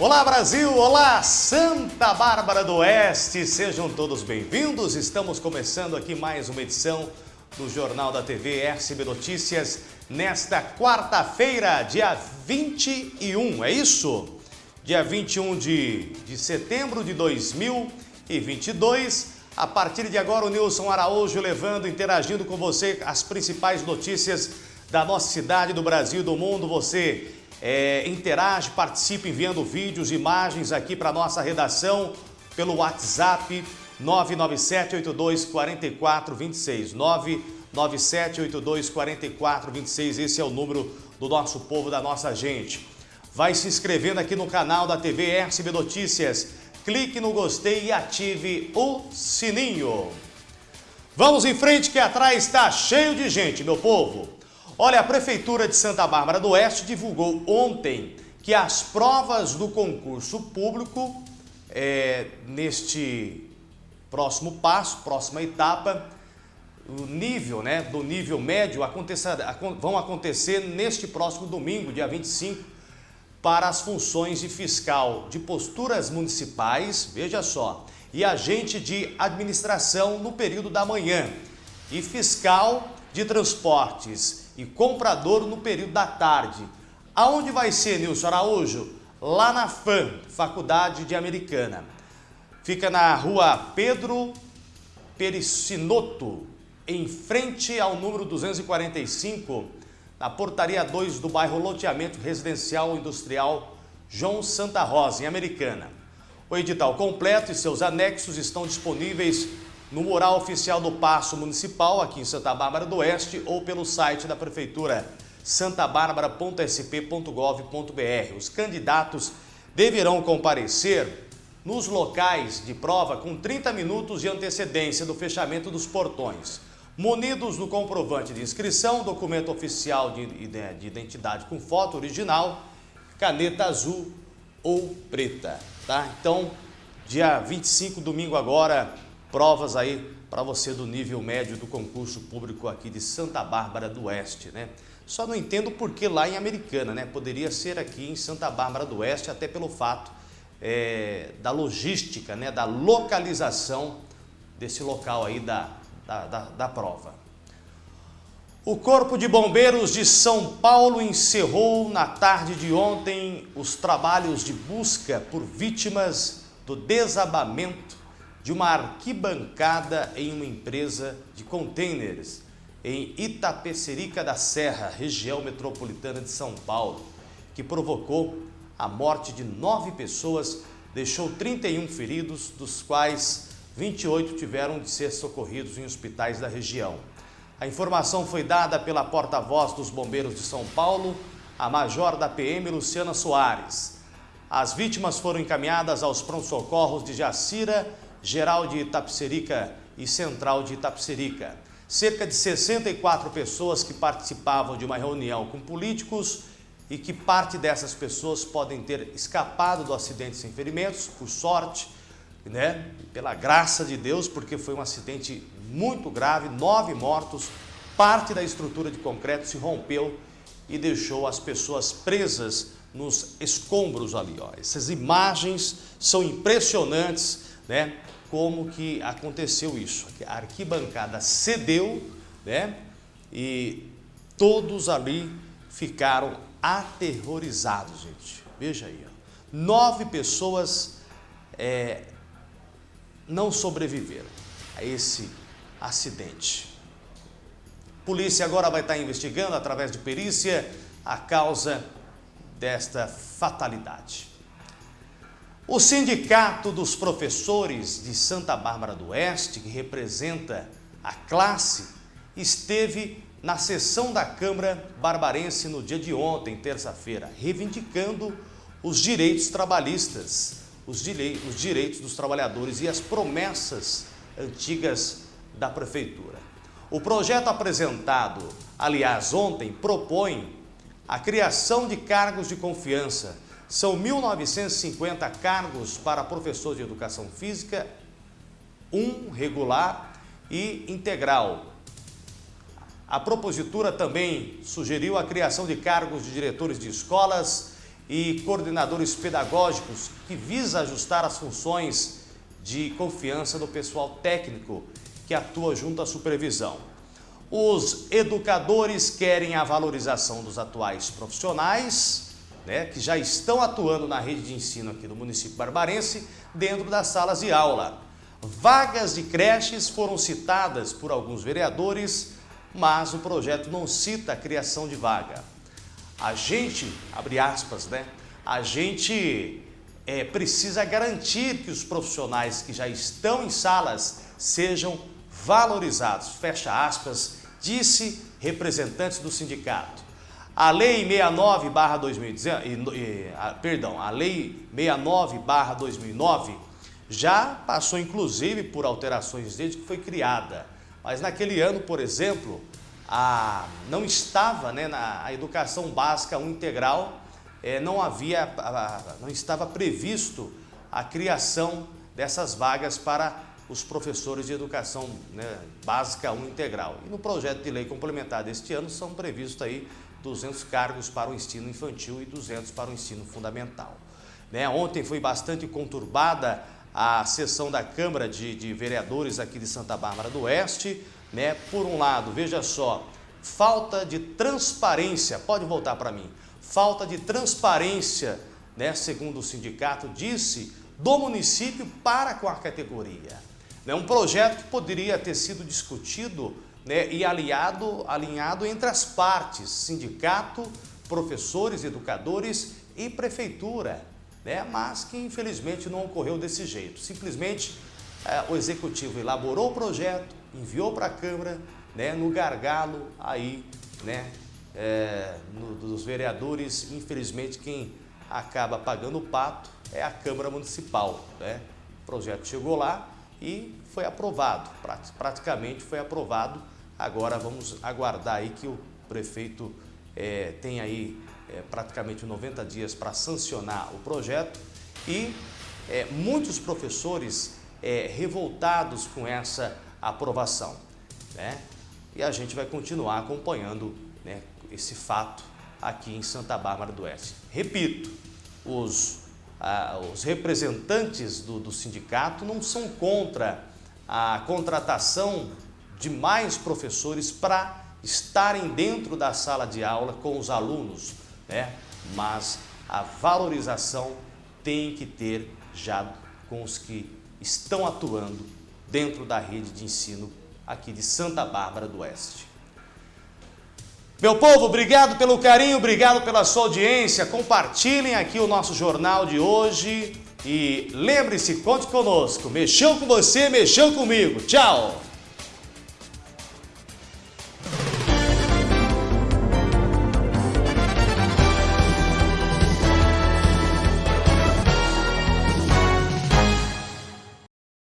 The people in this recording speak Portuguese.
Olá Brasil, olá Santa Bárbara do Oeste, sejam todos bem-vindos. Estamos começando aqui mais uma edição do Jornal da TV RCB Notícias nesta quarta-feira, dia 21, é isso? Dia 21 de, de setembro de 2022. A partir de agora, o Nilson Araújo levando, interagindo com você as principais notícias da nossa cidade, do Brasil, do mundo. Você é, interage, participe enviando vídeos, imagens aqui para nossa redação pelo WhatsApp 997824426. 997824426. Esse é o número do nosso povo, da nossa gente. Vai se inscrevendo aqui no canal da TV RCB Notícias. Clique no gostei e ative o sininho. Vamos em frente que atrás está cheio de gente, meu povo. Olha, a Prefeitura de Santa Bárbara do Oeste divulgou ontem que as provas do concurso público, é, neste próximo passo, próxima etapa, o nível, né, do nível médio vão acontecer neste próximo domingo, dia 25, para as funções de fiscal de posturas municipais, veja só, e agente de administração no período da manhã, e fiscal de transportes e comprador no período da tarde. Aonde vai ser, Nilson Araújo? Lá na FAM, Faculdade de Americana. Fica na rua Pedro Pericinoto, em frente ao número 245, na portaria 2 do bairro Loteamento Residencial Industrial João Santa Rosa, em Americana. O edital completo e seus anexos estão disponíveis no mural oficial do Paço Municipal, aqui em Santa Bárbara do Oeste, ou pelo site da Prefeitura santabarbara.sp.gov.br. Os candidatos deverão comparecer nos locais de prova com 30 minutos de antecedência do fechamento dos portões, munidos do comprovante de inscrição, documento oficial de identidade com foto original, caneta azul ou preta, tá? Então, dia 25, domingo agora, provas aí para você do nível médio do concurso público aqui de Santa Bárbara do Oeste, né? Só não entendo por que lá em Americana, né? Poderia ser aqui em Santa Bárbara do Oeste, até pelo fato é, da logística, né? Da localização desse local aí da, da, da, da prova. O Corpo de Bombeiros de São Paulo encerrou na tarde de ontem os trabalhos de busca por vítimas do desabamento de uma arquibancada em uma empresa de containers em Itapecerica da Serra, região metropolitana de São Paulo, que provocou a morte de nove pessoas, deixou 31 feridos, dos quais 28 tiveram de ser socorridos em hospitais da região. A informação foi dada pela porta-voz dos bombeiros de São Paulo, a major da PM, Luciana Soares. As vítimas foram encaminhadas aos pronto-socorros de Jacira Geral de Itapserica e Central de Itapserica. Cerca de 64 pessoas que participavam de uma reunião com políticos e que parte dessas pessoas podem ter escapado do acidente sem ferimentos, por sorte, né? pela graça de Deus, porque foi um acidente muito grave, nove mortos, parte da estrutura de concreto se rompeu e deixou as pessoas presas nos escombros ali. Ó. Essas imagens são impressionantes, né? como que aconteceu isso. A arquibancada cedeu, né? E todos ali ficaram aterrorizados, gente. Veja aí, ó. nove pessoas é, não sobreviveram a esse acidente. Polícia agora vai estar investigando através de perícia a causa desta fatalidade. O Sindicato dos Professores de Santa Bárbara do Oeste, que representa a classe, esteve na sessão da Câmara Barbarense no dia de ontem, terça-feira, reivindicando os direitos trabalhistas, os, os direitos dos trabalhadores e as promessas antigas da Prefeitura. O projeto apresentado, aliás, ontem, propõe a criação de cargos de confiança são 1.950 cargos para professor de educação física, um regular e integral. A propositura também sugeriu a criação de cargos de diretores de escolas e coordenadores pedagógicos que visa ajustar as funções de confiança do pessoal técnico que atua junto à supervisão. Os educadores querem a valorização dos atuais profissionais, né, que já estão atuando na rede de ensino aqui do município barbarense, dentro das salas de aula. Vagas de creches foram citadas por alguns vereadores, mas o projeto não cita a criação de vaga. A gente, abre aspas, né? A gente é, precisa garantir que os profissionais que já estão em salas sejam valorizados, fecha aspas, disse representantes do sindicato. A Lei 69 2019, perdão, a Lei 69 2009 já passou inclusive por alterações desde que foi criada. Mas naquele ano, por exemplo, a, não estava né, na a educação básica integral, é, não havia, a, não estava previsto a criação dessas vagas para os professores de educação né, básica 1 integral. E no projeto de lei complementar deste ano são previstos aí 200 cargos para o ensino infantil e 200 para o ensino fundamental. Né, ontem foi bastante conturbada a sessão da Câmara de, de Vereadores aqui de Santa Bárbara do Oeste. Né, por um lado, veja só, falta de transparência, pode voltar para mim, falta de transparência, né, segundo o sindicato disse, do município para com a categoria. Né? Um projeto que poderia ter sido discutido né, e aliado, alinhado entre as partes, sindicato, professores, educadores e prefeitura, né? mas que infelizmente não ocorreu desse jeito. Simplesmente é, o executivo elaborou o projeto, enviou para a Câmara, né, no gargalo aí, né, é, no, dos vereadores, infelizmente quem acaba pagando o pato é a Câmara Municipal. Né? O projeto chegou lá, e foi aprovado, praticamente foi aprovado. Agora vamos aguardar aí que o prefeito é, tem aí é, praticamente 90 dias para sancionar o projeto e é, muitos professores revoltados com essa aprovação. Né? E a gente vai continuar acompanhando né, esse fato aqui em Santa Bárbara do Oeste. Repito, os ah, os representantes do, do sindicato não são contra a contratação de mais professores para estarem dentro da sala de aula com os alunos, né? mas a valorização tem que ter já com os que estão atuando dentro da rede de ensino aqui de Santa Bárbara do Oeste. Meu povo, obrigado pelo carinho, obrigado pela sua audiência. Compartilhem aqui o nosso jornal de hoje e lembre-se, conte conosco. Mexeu com você, mexeu comigo. Tchau!